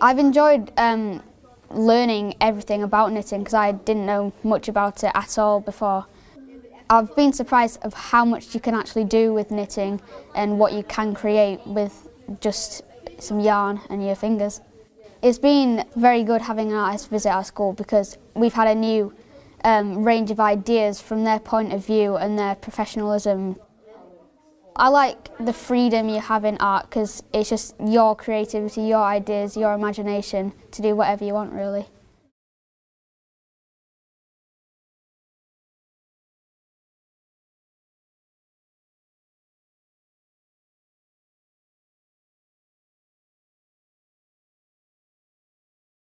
I've enjoyed um, learning everything about knitting because I didn't know much about it at all before. I've been surprised of how much you can actually do with knitting and what you can create with just some yarn and your fingers. It's been very good having an artist visit our school because we've had a new um, range of ideas from their point of view and their professionalism I like the freedom you have in art because it's just your creativity, your ideas, your imagination to do whatever you want really.